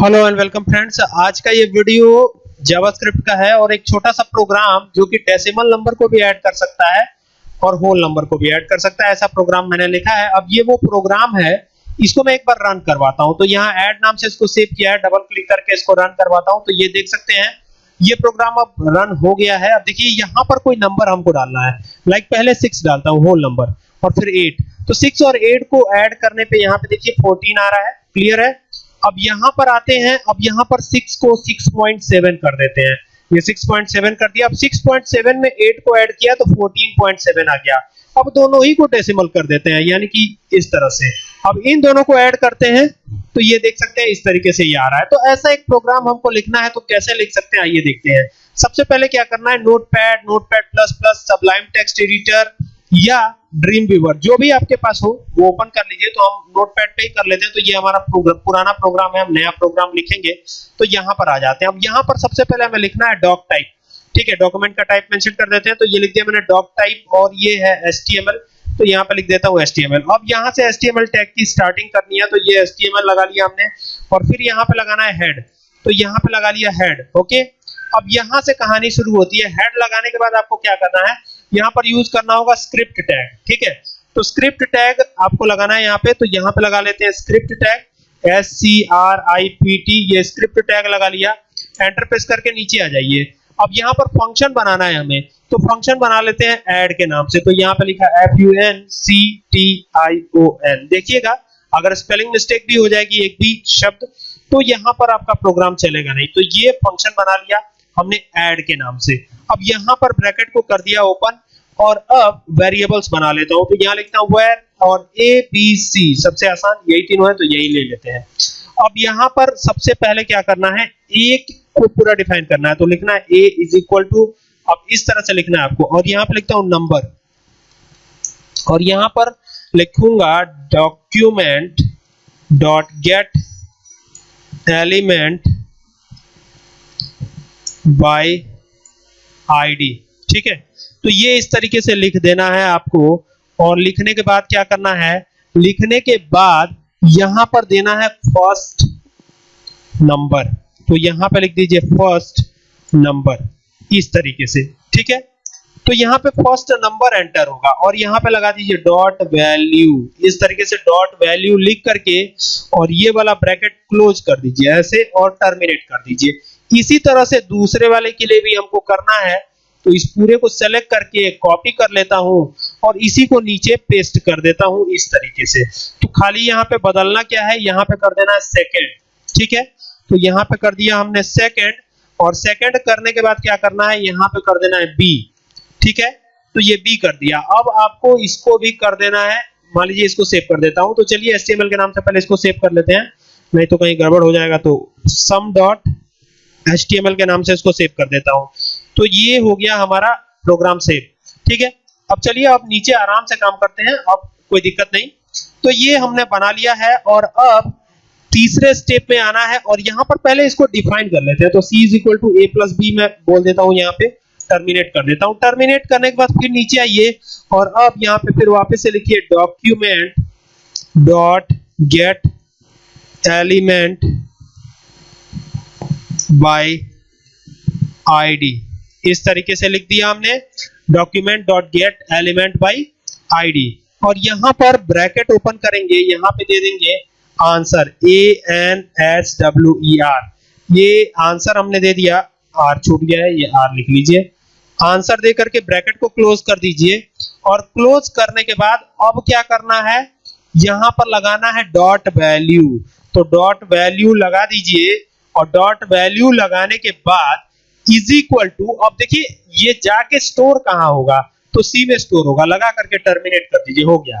Hello and welcome friends आज का ये वीडियो जावास्क्रिप्ट का है और एक छोटा सा प्रोग्राम जो कि डेसिमल नंबर को भी ऐड कर सकता है और होल नंबर को भी ऐड कर सकता है। ऐसा प्रोग्राम मैंने लिखा है। अब ये वो प्रोग्राम है, इसको मैं एक बार रन करवाता हूँ। तो यहाँ ऐड नाम से इसको सेव किया है। डबल क्लिक करके इसको रन करवाता हूँ। तो ये देख सकते हैं, ये प्रोग्राम अब रन हो गया है। अब देखिए, यहाँ पर कोई नंबर हमको डालना है। लाइक पहले सिक्स डालता हूँ होल नंबर और फिर एट तो सिक्स और एट को ऐड करने पे यहाँ पे देखिए फोर्टीन आ रहा है। क्लियर है? अब यहाँ पर आते हैं, अब यहाँ पर 6 को 6.7 कर देते हैं। ये 6.7 कर दिया। अब 6.7 में 8 को ऐड किया तो 14.7 आ गया। अब दोनों ही को डेसिमल कर देते हैं, यानी कि इस तरह से। अब इन दोनों को ऐड करते हैं तो ये देख सकते हैं, इस तरीके से ये आ रहा है। तो ऐसा एक प्रोग्राम हमको लिखना है तो कैसे लिख सकते हैं, आइए देखते हैं। सबसे पहले क्या करना है Notepad Notepad plus plus Sublime text editor या ड्रीम व्यूवर जो भी आपके पास हो, वो ओपन कर लीजिए। तो हम नोटपैड पे ही कर लेते हैं। तो ये हमारा प्रोग्राम पुराना प्रोग्राम है, हम नया प्रोग्राम लिखेंगे। तो यहाँ पर आ जाते हैं। अब यहाँ पर सबसे पहले हमें लिखना है डॉक टाइप ठीक है डॉक्यूमेंट का टाइप मेंशन कर देते हैं। तो ये लिख दिया मैंने डॉक टाइप और ये है एचटीएमएल तो यहाँ पे लिख देता हूँ एचटीएमएल अब यहाँ से एचटीएमएल टैग की स्टार्टिंग करनी है। तो ये एचटीएमएल लगा लिया हमने। और फिर यहाँ पे लगाना है हेड तो यहाँ पे लगा लिया हेड ओके अब यहाँ से कहानी शुरू होती है। हेड लगाने के बाद आपको क्या करना है? यहाँ पर यूज़ करना होगा स्क्रिप्ट टैग, ठीक है? तो स्क्रिप्ट टैग आपको लगाना है यहाँ पे तो यहाँ पे लगा लेते हैं script tag S C R I P T ये स्क्रिप्ट टैग लगा लिया। एंटर प्रेस करके नीचे आ जाइए। अब यहाँ पर फ़ंक्शन बनाना है हमें तो फ़ंक्शन बना लेते हैं ऐड के नाम से। तो यहाँ पे लिखा F U N C T I O N देखिएगा, अगर स्पेलिंग मिस्टेक भी हो जाएगी एक भी शब्द तो यहाँ पर आपका प्रोग्राम चलेगा नहीं। तो ये फ़ंक्शन बना लिया। हमने ऐड के नाम से। अब यहाँ पर ब्रैकेट को कर दिया ओपन और अब वेरिएबल्स बना लेता हूँ। तो यहाँ लिखता हूँ वेर और ए बी सी सबसे आसान यही तीनों है तो यही ले लेते हैं। अब यहाँ पर सबसे पहले क्या करना है? एक को पूरा डिफाइन करना है तो लिखना है ए इज़ इक्वल टू अब इस तरह से लिखना है आपको। और यहाँ पर लिखता हूँ नंबर और यहाँ पर लिखूँगा document dot get element by ID ठीक है? तो ये इस तरीके से लिख देना है आपको। और लिखने के बाद क्या करना है? लिखने के बाद यहाँ पर देना है फ़र्स्ट नंबर तो यहाँ पर लिख दीजिए फ़र्स्ट नंबर इस तरीके से। ठीक है? तो यहाँ पे फ़र्स्ट नंबर एंटर होगा। और यहाँ पे लगा दीजिए डॉट वैल्यू इस तरीके से डॉट वैल्यू लिख करके और ये वाला ब्रैकेट क्लोज कर दीजिए। ऐसे और टर्मिनेट कर दीजिए। इसी तरह से दूसरे वाले के लिए भी हमको करना है तो इस पूरे को सेलेक्ट करके कॉपी कर लेता हूँ और इसी को नीचे पेस्ट कर देता हूँ इस तरीके से। तो खाली यहाँ पे बदलना क्या है? यहाँ पे कर देना है सेकंड ठीक है? तो यहाँ पे कर दिया हमने सेकंड और सेकंड करने के बाद क्या करना है? यहाँ पे कर देना है बी ठीक है? तो ये बी कर दिया। अब आपको इसको भी कर देना है। मान लीजिए इसको सेव कर देता हूँ। तो चलिए एचटीएमएल के नाम से पहले इसको सेव कर लेते हैं। नहीं तो कहीं गड़बड़ हो जाएगा। तो सम डॉट एचटीएमएल के नाम से इसको सेव कर देता हूँ। तो ये हो गया हमारा प्रोग्राम सेव ठीक है? अब चलिए आप नीचे आराम से काम करते हैं। अब कोई दिक्कत नहीं। तो ये हमने बना लिया है और अब तीसरे स्टेप में आना है और यहाँ पर पहले इसको डिफाइन कर लेते हैं। तो c is equal to A plus B मैं बोल देता हूँ यहाँ पे। टर्मिनेट कर देता हूँ। टर्मिनेट करने के बाद फिर नीचे आइए और अब यहाँ पे फिर वापस से लिखिए document dot get element by ID इस तरीके से लिख दिया हमने। Document dot get element by ID और यहाँ पर ब्रैकेट ओपन करेंगे, यहाँ पे दे देंगे answer A N S W E R ये आंसर हमने दे दिया। आर छूट गया है, ये आर लिख लीजिए। आंसर दे करके ब्रैकेट को क्लोज कर दीजिए। और क्लोज करने के बाद अब क्या करना है? यहाँ पर लगाना है डॉट वैल्यू तो डॉट वैल्यू लगा दीजिए। और डॉट वैल्यू लगाने के बाद इज़ इक्वल टू अब देखिए, ये जाके स्टोर कहाँ होगा? तो सी में स्टोर होगा। लगा करके टर्मिनेट कर दीजिए, हो गया।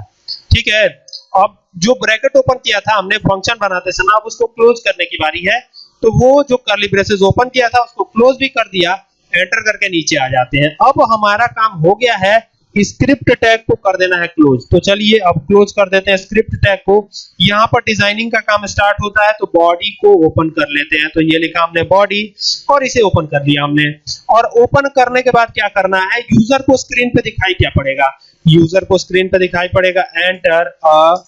ठीक है? अब जो ब्रैकेट ओपन किया था, हमने फ़ंक्शन बनाते समय, अब उसको क्लोज करने की बारी है। तो वो जो कर्ली ब्रेसेस ओपन किया था, उसको क्लोज भी कर दिया एंटर करके नीचे आ जाते हैं। अब हमारा काम हो गया है स्क्रिप्ट टैग को कर देना है क्लोज तो चलिए अब क्लोज कर देते हैं स्क्रिप्ट टैग को। यहाँ पर डिज़ाइनिंग का काम स्टार्ट होता है तो बॉडी को ओपन कर लेते हैं। तो ये लिखा हमने बॉडी और इसे ओपन कर दिया हमने। और ओपन करने के बाद क्या करना है यूज़र को स्क्रीन पे दिखाई क्या पड़ेगा? यूज़र को स्क्रीन पे दिखाई पड़ेगा। एंटर अ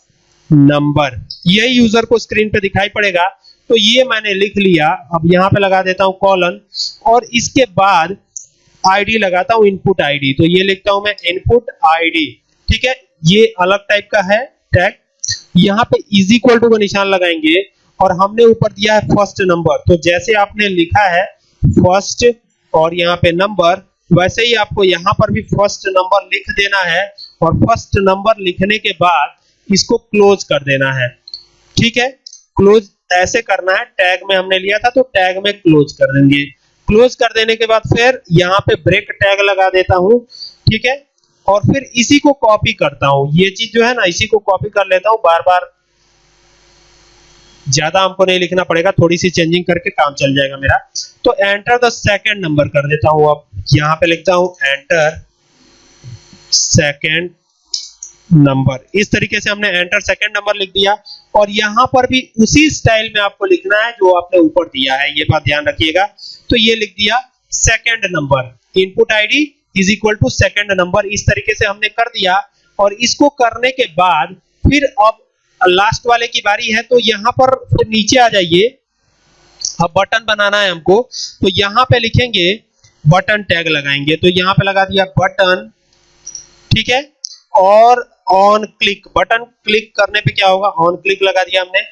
नंबर यही यूज़र को स्क्रीन पे दिखाई पड़ेगा। तो ये मैंने लिख लिया। अब यहाँ पे लगा देता हूँ कॉलन और इसके बाद आईडी लगाता हूँ इनपुट आईडी तो ये लिखता हूँ मैं इनपुट आईडी ठीक है? ये अलग टाइप का है टैग यहाँ पे इज़ इक्वल टू का निशान लगाएँगे, और हमने ऊपर दिया है फ़र्स्ट नंबर तो जैसे आपने लिखा है फ़र्स्ट और यहाँ पे नंबर वैसे ही आपको यहाँ पर भी फ़र्स्ट नंबर लिख देना है, और फ़र्स्ट नंबर लिखने के बाद इसको क्लोज कर देना है। ठीक है? क्लोज ऐसे करना है टैग में हमने लिया था तो टैग में क्लोज कर देंगे। क्लोज कर देने के बाद फिर यहाँ पे ब्रेक टैग लगा देता हूँ, ठीक है? और फिर इसी को कॉपी करता हूँ। ये चीज़ जो है ना, इसी को कॉपी कर लेता हूँ। बार बार ज़्यादा हमको नहीं लिखना पड़ेगा थोड़ी सी चेंजिंग करके काम चल जाएगा मेरा। तो एंटर द सेकेंड नंबर कर देता हूँ अब। यहाँ पे लिखता हूँ एंटर सेकेंड नंबर इस तरीके से हमने एंटर सेकेंड नंबर लिख दिया। और यहाँ पर भी उसी स्टाइल में आपको लिखना है जो आपने ऊपर दिया है। ये बात ध्यान रखिएगा। तो ये लिख दिया second number input ID is equal to second number इस तरीके से हमने कर दिया और इसको करने के बाद फिर अब लास्ट वाले की बारी है तो यहाँ पर फिर नीचे आ जाइए। अब बटन बनाना है हमको। तो यहाँ पे लिखेंगे बटन टैग लगाएँगे। तो यहाँ पे लगा दिया बटन ठीक है? और ऑन क्लिक बटन क्लिक करने पे क्या होगा? ऑन क्लिक लगा दिया हमने।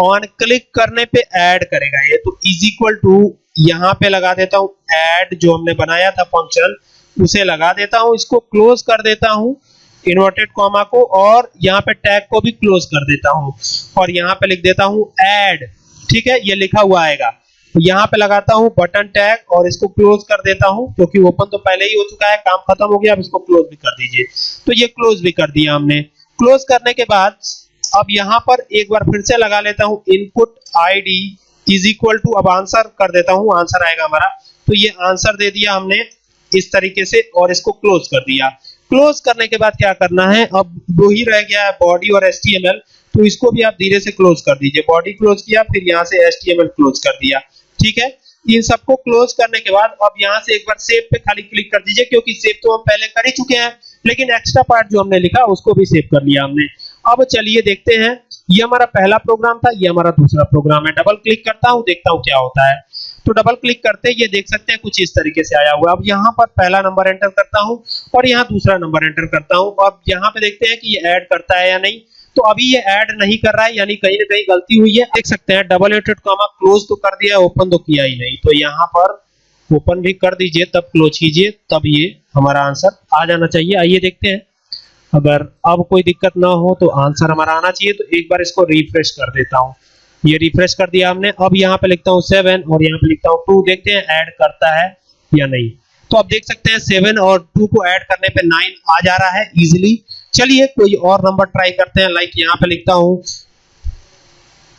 ऑन क्लिक करने पे ऐड करेगा। ये तो इज़ इक्वल टू यहाँ पे लगा देता हूँ। ऐड जो हमने बनाया था फ़ंक्शन उसे लगा देता हूँ। इसको क्लोज कर देता हूँ इन्वर्टेड कॉमा को और यहाँ पे टैग को भी क्लोज कर देता हूँ। और यहाँ पे लिख देता हूँ ऐड ठीक है? ये लिखा हुआ आएगा। तो यहाँ पे लगाता हूँ बटन टैग और इसको क्लोज कर देता हूँ, क्योंकि ओपन तो पहले ही हो चुका है, काम खत्म हो गया, अब इसको क्लोज भी कर दीजिए। तो ये क्लोज भी कर दिया हमने। क्लोज करने के बाद, अब यहाँ पर एक बार फिर से लगा लेता हूँ input ID is equal to अब आंसर कर देता हूँ आंसर आएगा हमारा। तो ये आंसर दे दिया हमने, इस तरीके से, और इसको क्लोज कर दिया। क्लोज करने के बाद क्या करना है, अब दो ही रह गया है बॉडी और एस तो इसको भी आप धीरे से क्लोज कर दीजिए। बॉडी क्लोज किया, फिर यहाँ से एस क्लोज कर दिया। ठीक है? इन सबको क्लोज करने के बाद अब यहाँ से एक बार सेव पे खाली क्लिक कर दीजिए, क्योंकि सेव तो हम पहले कर ही चुके हैं, लेकिन एक्स्ट्रा पार्ट जो हमने लिखा, उसको भी सेव कर लिया हमने। अब चलिए देखते हैं, ये हमारा पहला प्रोग्राम था, ये हमारा दूसरा प्रोग्राम है। डबल क्लिक करता हूँ, देखता हूँ क्या होता है। तो डबल क्लिक करते ये देख सकते हैं, कुछ इस तरीके से आया हुआ अब यहाँ पर पहला नंबर एंटर करता हूँ और यहाँ दूसरा नंबर एंटर करता हूँ। अब यहाँ पे देखते हैं कि ये ऐड करता है या नहीं। तो अभी ये ऐड नहीं कर रहा है, यानी कहीं ना कहीं गलती हुई है। देख सकते हैं डबल एटेड कॉमा क्लोज तो कर दिया ओपन तो किया ही नहीं। तो यहाँ पर ओपन भी कर दीजिए, तब क्लोज कीजिए, तब ये हमारा आंसर आ जाना चाहिए। आइए देखते हैं। अगर अब कोई दिक्कत ना हो तो आंसर हमारा आना चाहिए। तो एक बार इसको रिफ्रेश कर देता हूँ। ये रिफ्रेश कर दिया हमने। अब यहाँ पे लिखता हूँ सेवन और यहाँ पे लिखता हूँ टू देखते हैं ऐड करता है या नहीं। तो आप देख सकते हैं सेवन और टू को ऐड करने पे नाइन आ जा रहा है इजिली चलिए कोई और नंबर ट्राई करते हैं लाइक यहाँ पे लिखता हूँ।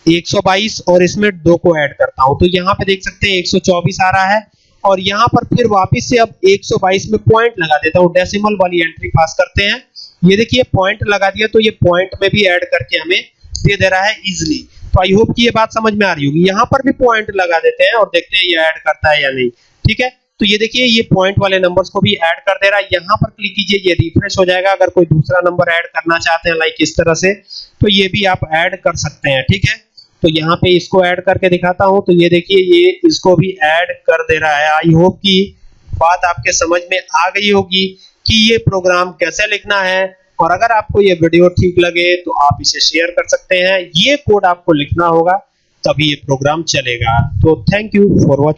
122 और इसमें दो को ऐड करता हूँ। तो यहाँ पे देख सकते हैं 124 आ रहा है और यहाँ पर फिर वापस से अब 122 में पॉइंट लगा देता हूँ। डेसिमल वाली एंट्री पास करते हैं। ये देखिए पॉइंट लगा दिया तो ये पॉइंट में भी ऐड करके हमें दे दे रहा है इजिली तो आई होप कि ये बात समझ में आ रही होगी। यहाँ पर भी पॉइंट लगा देते हैं और देखते हैं ये ऐड करता है या नहीं। ठीक है? तो ये देखिए, ये पॉइंट वाले नंबर्स को भी ऐड कर दे रहा है। यहाँ पर क्लिक कीजिए, ये रिफ्रेश हो जाएगा। अगर कोई दूसरा नंबर ऐड करना चाहते हैं लाइक इस तरह से तो ये भी आप ऐड कर सकते हैं, ठीक है? तो यहाँ पे इसको ऐड करके दिखाता हूँ। तो ये देखिए, ये इसको भी ऐड कर दे रहा है। आई होप कि बात आपके समझ में आ गई होगी कि ये प्रोग्राम कैसे लिखना है। और अगर आपको ये वीडियो ठीक लगे तो आप इसे शेयर कर सकते हैं। ये कोड आपको लिखना होगा, तभी ये प्रोग्राम चलेगा। तो थैंक यू फॉर वॉचिंग